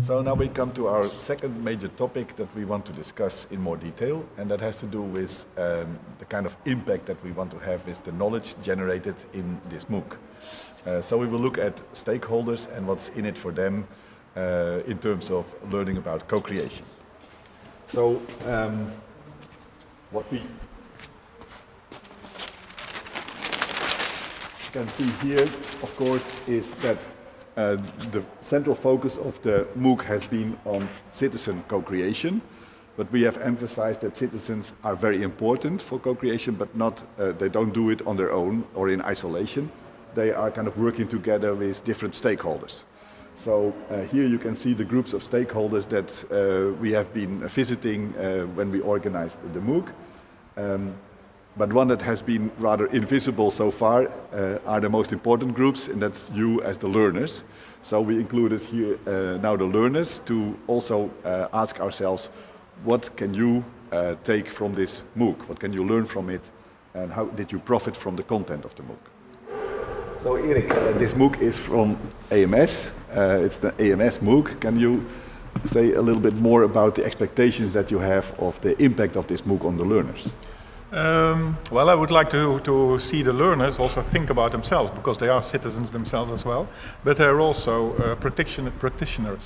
So now we come to our second major topic that we want to discuss in more detail, and that has to do with um, the kind of impact that we want to have with the knowledge generated in this MOOC. Uh, so we will look at stakeholders and what's in it for them uh, in terms of learning about co-creation. So um, what we can see here, of course, is that uh, the central focus of the MOOC has been on citizen co-creation, but we have emphasized that citizens are very important for co-creation, but not, uh, they don't do it on their own or in isolation. They are kind of working together with different stakeholders. So uh, here you can see the groups of stakeholders that uh, we have been visiting uh, when we organized the MOOC. Um, but one that has been rather invisible so far uh, are the most important groups, and that's you as the learners. So we included here uh, now the learners to also uh, ask ourselves, what can you uh, take from this MOOC? What can you learn from it? And how did you profit from the content of the MOOC? So Erik, uh, this MOOC is from AMS. Uh, it's the AMS MOOC. Can you say a little bit more about the expectations that you have of the impact of this MOOC on the learners? Um, well, I would like to, to see the learners also think about themselves because they are citizens themselves as well, but they're also uh, practitioners,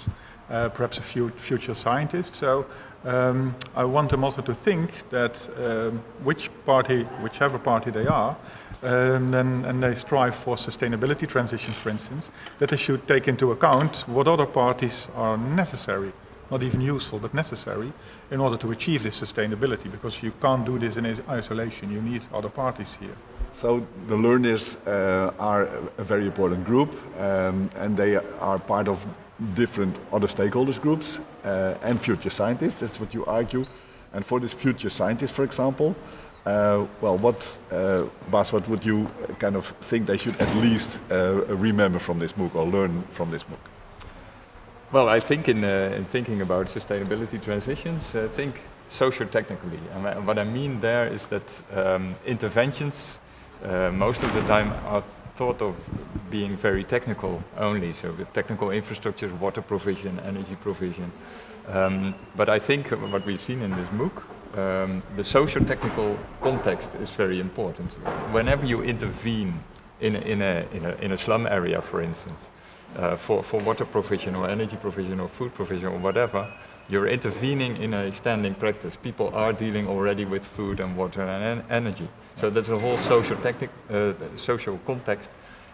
uh, perhaps a few future scientists. So um, I want them also to think that um, which party, whichever party they are, um, then, and they strive for sustainability transition, for instance, that they should take into account what other parties are necessary not even useful, but necessary in order to achieve this sustainability, because you can't do this in isolation. You need other parties here. So the learners uh, are a very important group, um, and they are part of different other stakeholders groups uh, and future scientists. That's what you argue. And for this future scientist, for example, uh, well, what, uh, Bas, what would you kind of think they should at least uh, remember from this MOOC or learn from this MOOC? Well, I think in, uh, in thinking about sustainability transitions, uh, think socio-technically. And what I mean there is that um, interventions uh, most of the time are thought of being very technical only, so the technical infrastructure, water provision, energy provision. Um, but I think what we've seen in this MOOC, um, the socio-technical context is very important. Whenever you intervene in a, in, a, in, a, in a slum area, for instance, uh, for, for water provision or energy provision or food provision or whatever, you're intervening in a standing practice. People are dealing already with food and water and en energy. So there's a whole social, uh, social context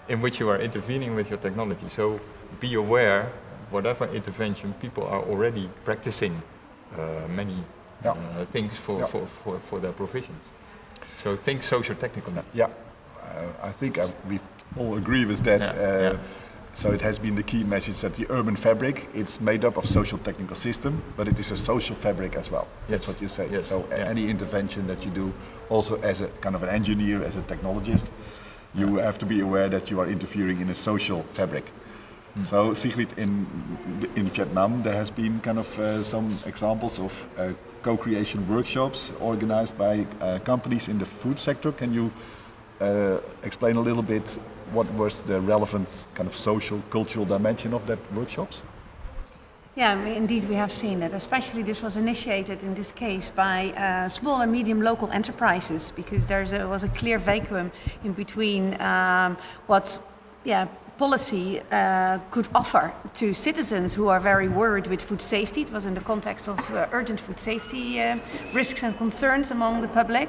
in which you are intervening with your technology. So be aware, whatever intervention, people are already practicing uh, many yeah. uh, things for, yeah. for, for, for, their provisions. So think social technical. Yeah, uh, I think uh, we all agree with that. Yeah. So it has been the key message that the urban fabric, it's made up of social technical system, but it is a social fabric as well. Yes. That's what you say. Yes. So yeah. any intervention that you do, also as a kind of an engineer, as a technologist, you have to be aware that you are interfering in a social fabric. Mm. So Sigrid, in, in Vietnam, there has been kind of uh, some examples of uh, co-creation workshops organized by uh, companies in the food sector. Can you uh, explain a little bit what was the relevant kind of social, cultural dimension of that workshops? Yeah, indeed we have seen it. Especially this was initiated in this case by uh, small and medium local enterprises because there was a clear vacuum in between um, what yeah, policy uh, could offer to citizens who are very worried with food safety. It was in the context of uh, urgent food safety uh, risks and concerns among the public.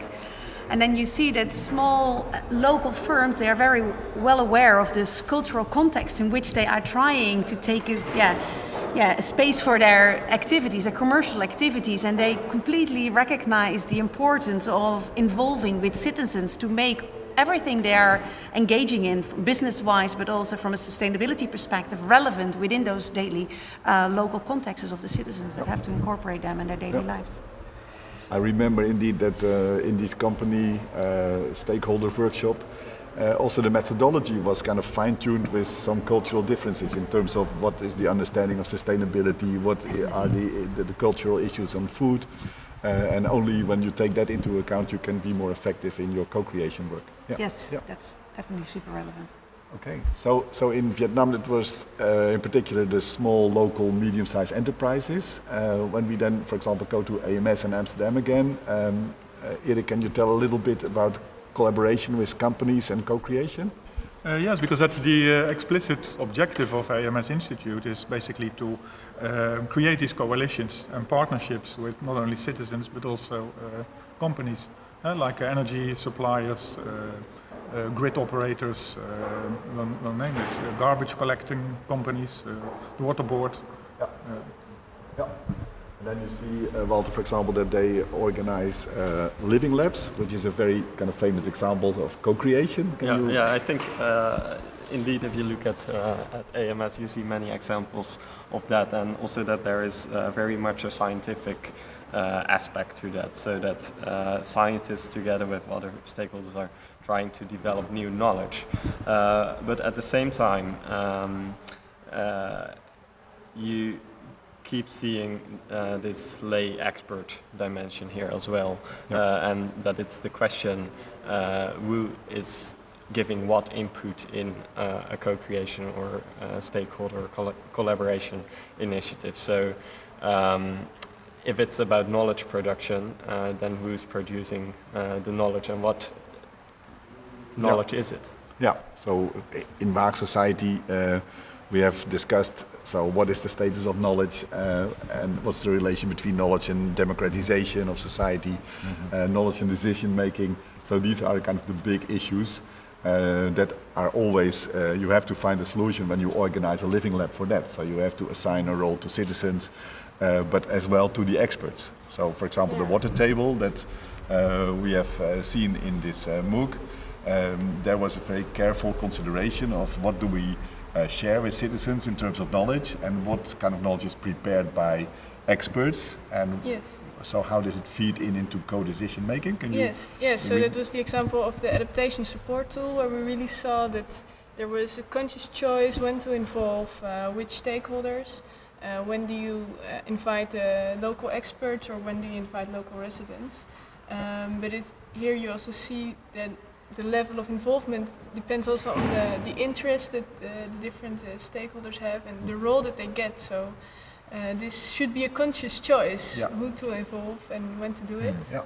And then you see that small uh, local firms, they are very well aware of this cultural context in which they are trying to take a, yeah, yeah, a space for their activities, their commercial activities, and they completely recognize the importance of involving with citizens to make everything they are engaging in, business-wise, but also from a sustainability perspective, relevant within those daily uh, local contexts of the citizens that have to incorporate them in their daily lives. I remember indeed that uh, in this company uh, stakeholder workshop, uh, also the methodology was kind of fine-tuned with some cultural differences in terms of what is the understanding of sustainability, what are the, the, the cultural issues on food. Uh, and only when you take that into account, you can be more effective in your co-creation work. Yeah. Yes, Yeah. that's definitely super relevant. Okay. So, so in Vietnam, it was uh, in particular the small, local, medium-sized enterprises. Uh, when we then, for example, go to AMS in Amsterdam again, um, uh, Erik, can you tell a little bit about collaboration with companies and co-creation? Uh, yes, because that's the uh, explicit objective of AMS Institute is basically to uh, create these coalitions and partnerships with not only citizens but also uh, companies like energy suppliers, uh, uh, grid operators, uh, we'll, we'll name it, uh, garbage collecting companies, uh, the water board. Yeah. And then you see, uh, Walter, for example, that they organize uh, living labs, which is a very kind of famous example of co-creation. Yeah, you- yeah, I think uh, indeed if you look at, uh, at AMS, you see many examples of that, and also that there is uh, very much a scientific uh, aspect to that, so that uh, scientists together with other stakeholders are trying to develop new knowledge. Uh, but at the same time, um, uh, you keep seeing uh, this lay expert dimension here as well, uh, and that it's the question uh, who is giving what input in uh, a co-creation or uh, stakeholder coll- collaboration initiative. So. Um, if it's about knowledge production, uh, then who's producing uh, the knowledge and what knowledge is it? Yeah, so in Waag Society, uh, we have discussed, so what is the status of knowledge uh, and what's the relation between knowledge and democratization of society, uh, knowledge and decision making. So these are kind of the big issues uh, that are always, uh, you have to find a solution when you organize a living lab for that. So you have to assign a role to citizens, uh, but as well to the experts. So for example, the water table that uh, we have uh, seen in this uh, MOOC, um, there was a very careful consideration of what do we uh, share with citizens in terms of knowledge and what kind of knowledge is prepared by experts and Yes. So how does it feed in into co-decision making? Can you Yes, yes. So that was the example of the adaptation support tool where we really saw that there was a conscious choice when to involve uh, which stakeholders. Uh, when do you uh, invite uh, local experts or when do you invite local residents? Um, but it's, here you also see that the level of involvement depends also on the, the interest that uh, the different uh, stakeholders have and the role that they get. So uh, this should be a conscious choice Yeah. who to involve and when to do it. Yeah.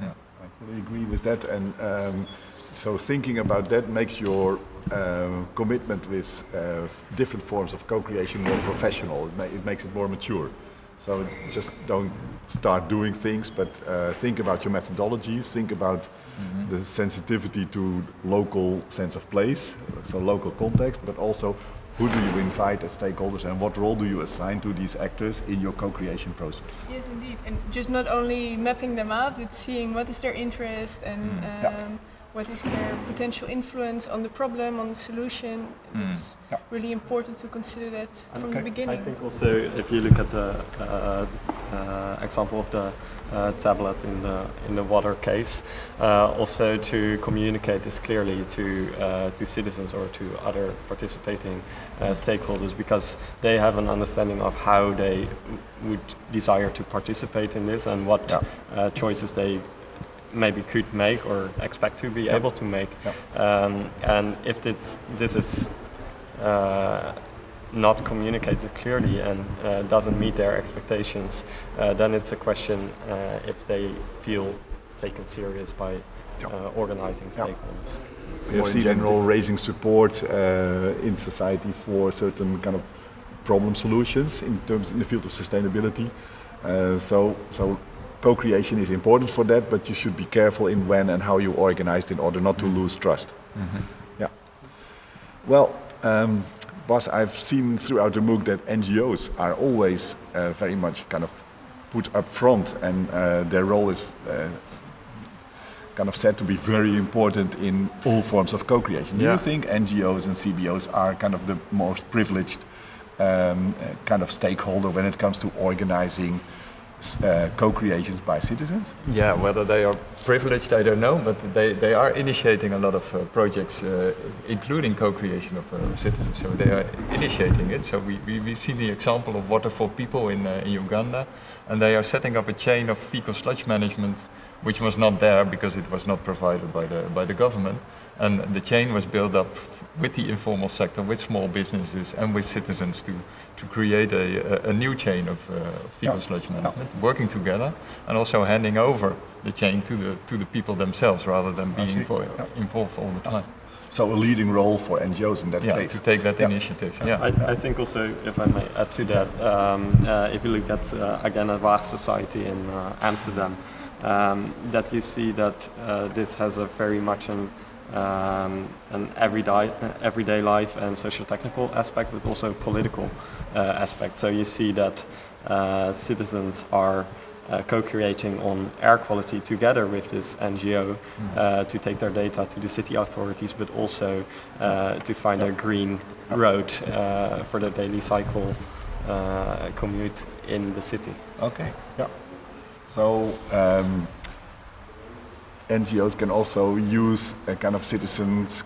Yeah. I fully agree with that. And um, so thinking about that makes your uh, commitment with uh, different forms of co-creation more professional. It, ma- it makes it more mature. So just don't start doing things, but uh, think about your methodologies. Think about the sensitivity to local sense of place, so local context, but also who do you invite as stakeholders and what role do you assign to these actors in your co-creation process? Yes, indeed. And just not only mapping them out, but seeing what is their interest and um, Yeah. What is their potential influence on the problem, on the solution. It's Yeah. really important to consider that from Okay. the beginning. I think also if you look at the uh, uh, example of the uh, tablet in the in the water case, uh, also to communicate this clearly to uh, to citizens or to other participating uh, stakeholders because they have an understanding of how they would desire to participate in this and what Yeah. uh, choices they maybe could make or expect to be able to make. Yeah. Um, and if this, this is uh, not communicated clearly and uh, doesn't meet their expectations, uh, then it's a question uh, if they feel taken serious by uh, organizing Yeah. stakeholders. We have in seen general. raising support uh, in society for certain kind of problem solutions in terms in the field of sustainability. Uh, so, so co-creation is important for that, but you should be careful in when and how you organize in order not to lose trust. Yeah. Well, um, Bas, I've seen throughout the MOOC that NGOs are always uh, very much kind of put up front, and uh, their role is uh, kind of said to be very important in all forms of co-creation. Do Yeah. you think NGOs and CBOs are kind of the most privileged um, uh, kind of stakeholder when it comes to organizing uh, co-creations by citizens? Yeah, whether they are privileged, I don't know, but they, they are initiating a lot of uh, projects, uh, including co-creation of uh, citizens. So they are initiating it. So we, we, we've seen the example of Water for People in, uh, in Uganda, and they are setting up a chain of fecal sludge management, which was not there because it was not provided by the, by the government. And the chain was built up with the informal sector, with small businesses and with citizens to, to create a, a, a new chain of uh, fecal Yeah. sludge management, working together and also handing over the chain to the, to the people themselves rather than being see. Yeah. involved all the time. So a leading role for NGOs in that Yeah, case. to take that Yeah. initiative. Yeah. I, I think also, if I may add to that, um, uh, if you look at uh, again at Waag Society in uh, Amsterdam, um, that you see that uh, this has a very much an um, an everyday everyday life and social technical aspect, but also political uh, aspect. So you see that uh, citizens are. Uh, co-creating on air quality together with this NGO uh, to take their data to the city authorities, but also uh, to find a green road uh, for the daily cycle uh, commute in the city. Okay. Yeah. So um, NGOs can also use a kind of citizens'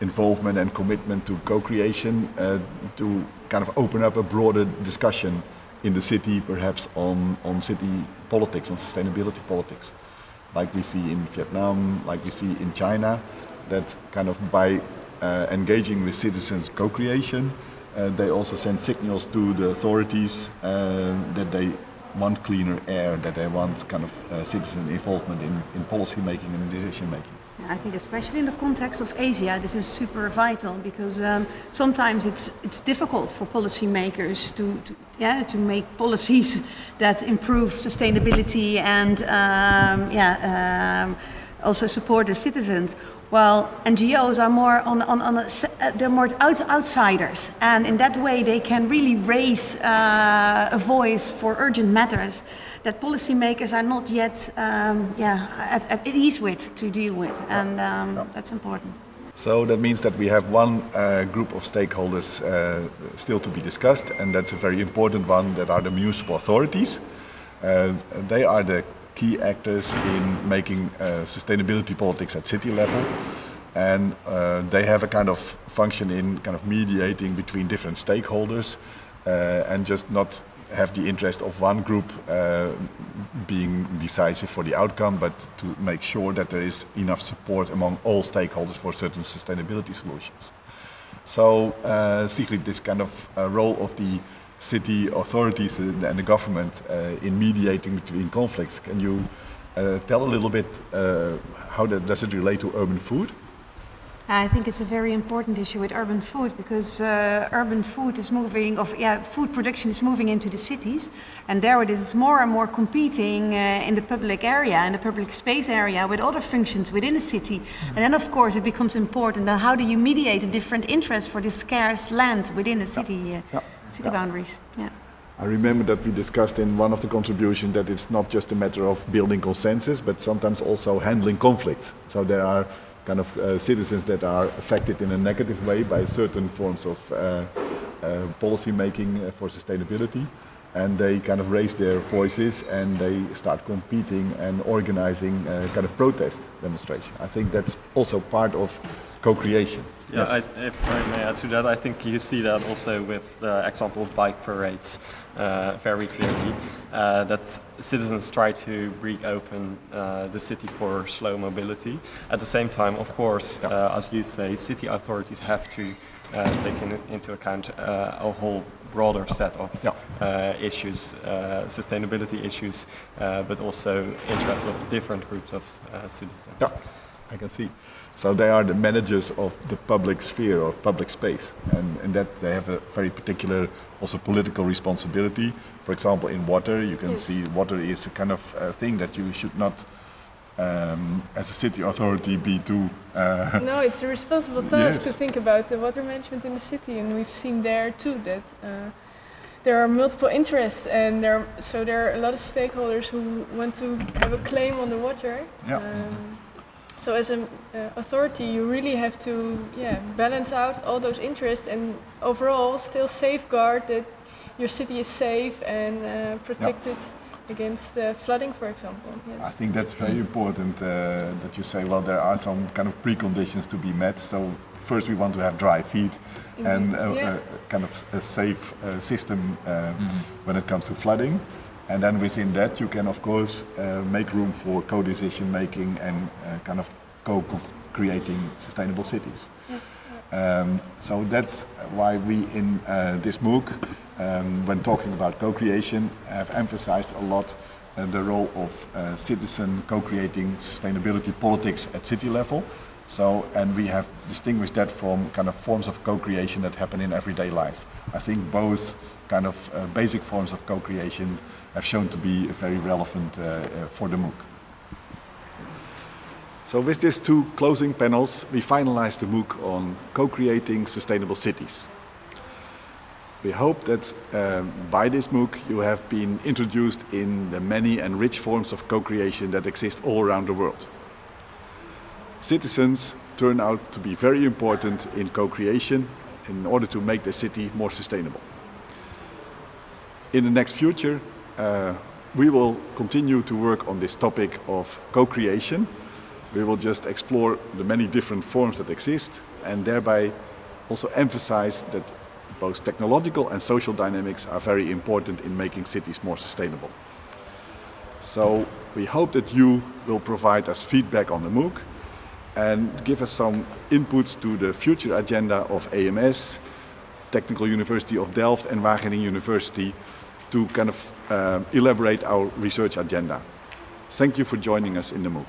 involvement and commitment to co-creation uh, to kind of open up a broader discussion in the city, perhaps on, on city politics, on sustainability politics, like we see in Vietnam, like we see in China, that kind of by uh, engaging with citizens co-creation, uh, they also send signals to the authorities uh, that they want cleaner air, that they want kind of uh, citizen involvement in, in policy making and decision making. I think especially in the context of Asia, this is super vital because um, sometimes it's it's difficult for policymakers to, to yeah to make policies that improve sustainability and um, yeah um, also support the citizens. While NGOs are more on, on, on a, uh, they're more out, outsiders, and in that way they can really raise uh, a voice for urgent matters that policymakers are not yet um, yeah, at, at ease with to deal with, and um, that's important. So that means that we have one uh, group of stakeholders uh, still to be discussed, and that's a very important one. That are the municipal authorities. Uh, they are the key actors in making uh, sustainability politics at city level, and uh, they have a kind of function in kind of mediating between different stakeholders, uh, and just not have the interest of one group uh, being decisive for the outcome, but to make sure that there is enough support among all stakeholders for certain sustainability solutions. So, uh, this kind of uh, role of the city authorities and the government uh, in mediating between conflicts, can you uh, tell a little bit uh, how that, does it relate to urban food? I think it's a very important issue with urban food because uh, urban food is moving, of yeah, food production is moving into the cities, and there it is more and more competing uh, in the public area, in the public space area, with other functions within the city. And then, of course, it becomes important. Then, how do you mediate the different interests for this scarce land within the city, uh, Yeah. city boundaries? Yeah. I remember that we discussed in one of the contributions that it's not just a matter of building consensus, but sometimes also handling conflicts. So there are kind of uh, citizens that are affected in a negative way by certain forms of uh, uh, policy making uh, for sustainability. And they kind of raise their voices and they start competing and organizing uh, kind of protest demonstration. I think that's also part of co-creation. Yeah, I, if I may add to that, I think you see that also with the example of bike parades uh, very clearly. Uh, that citizens try to reopen uh, the city for slow mobility. At the same time, of course, uh, as you say, city authorities have to uh, take in, into account uh, a whole broader set of Yeah. uh, issues, uh, sustainability issues, uh, but also interests of different groups of uh, citizens. Yeah, I can see. So they are the managers of the public sphere, of public space, and in that they have a very particular also political responsibility. For example, in water, you can Yes. see water is a kind of uh, thing that you should not, um, as a city authority, be too. Uh, No, it's a responsible task to think about the water management in the city, and we've seen there too that uh, there are multiple interests, and there are, so there are a lot of stakeholders who want to have a claim on the water. Yeah. Um, so as an uh, authority, you really have to yeah balance out all those interests, and overall still safeguard that your city is safe and uh, protected against uh, flooding, for example. I think that's very important uh, that you say, well, there are some kind of preconditions to be met. So first we want to have dry feet and a, Yeah. a kind of a safe uh, system uh, when it comes to flooding. And then within that, you can of course uh, make room for co-decision making and uh, kind of co-creating sustainable cities. Um, so that's why we in uh, this MOOC, um, when talking about co-creation, have emphasized a lot uh, the role of uh, citizen co-creating sustainability politics at city level. So, and we have distinguished that from kind of forms of co-creation that happen in everyday life. I think both kind of uh, basic forms of co-creation have shown to be very relevant uh, uh, for the MOOC. So with these two closing panels, we finalized the MOOC on co-creating sustainable cities. We hope that um, by this MOOC you have been introduced in the many and rich forms of co-creation that exist all around the world. Citizens turn out to be very important in co-creation in order to make the city more sustainable. In the next future, uh, we will continue to work on this topic of co-creation. We will just explore the many different forms that exist and thereby also emphasize that both technological and social dynamics are very important in making cities more sustainable. So we hope that you will provide us feedback on the MOOC and give us some inputs to the future agenda of AMS, Technical University of Delft and Wageningen University to kind of uh, elaborate our research agenda. Thank you for joining us in the MOOC.